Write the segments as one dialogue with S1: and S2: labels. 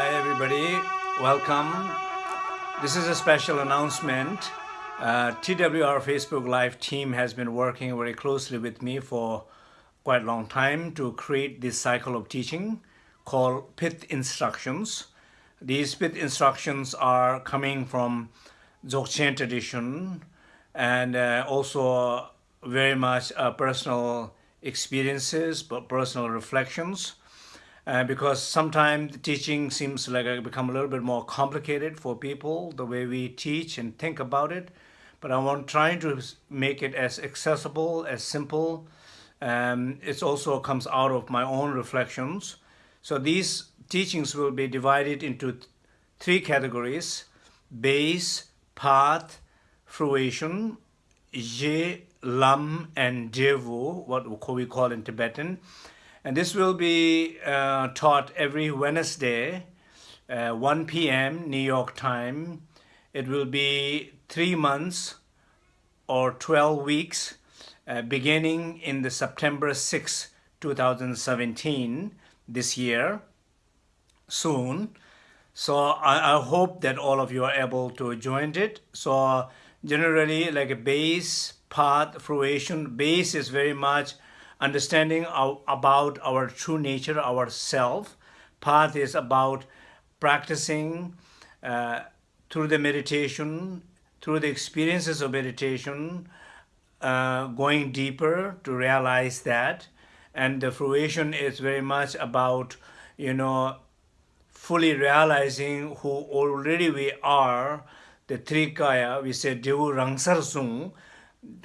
S1: everybody. Welcome. This is a special announcement. Uh, TWR Facebook Live team has been working very closely with me for quite a long time to create this cycle of teaching called PIT instructions. These PIT instructions are coming from Dzogchen tradition and uh, also very much uh, personal experiences, but personal reflections. Uh, because sometimes the teaching seems like it become a little bit more complicated for people, the way we teach and think about it. But I want trying to make it as accessible, as simple. Um, it also comes out of my own reflections. So these teachings will be divided into three categories, base, path, fruition, je, lam, and devu, what we call in Tibetan. And this will be uh, taught every Wednesday, uh, 1 p.m. New York time. It will be three months or 12 weeks, uh, beginning in the September 6, 2017, this year, soon. So I, I hope that all of you are able to join it. So generally like a base, path, fruition, base is very much understanding of, about our true nature, our self. Path is about practicing uh, through the meditation, through the experiences of meditation, uh, going deeper to realize that. And the fruition is very much about, you know, fully realizing who already we are, the three kaya, we say devu rangsar sung,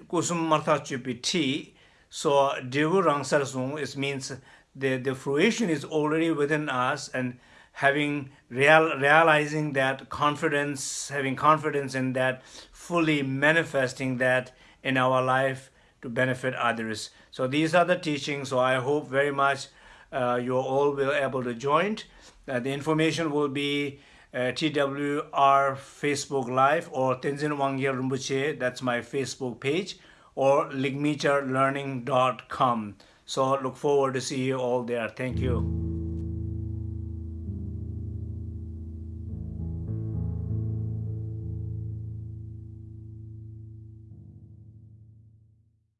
S1: kusum martha chupi ti, so Devu Rangsar Sung it means the, the fruition is already within us and having real, realizing that confidence, having confidence in that, fully manifesting that in our life to benefit others. So these are the teachings. So I hope very much uh, you all will able to join. Uh, the information will be uh, TWR Facebook Live or Tenzin Wangyal Rinpoche. That's my Facebook page or ligminchalearning.com. So look forward to see you all there. Thank you.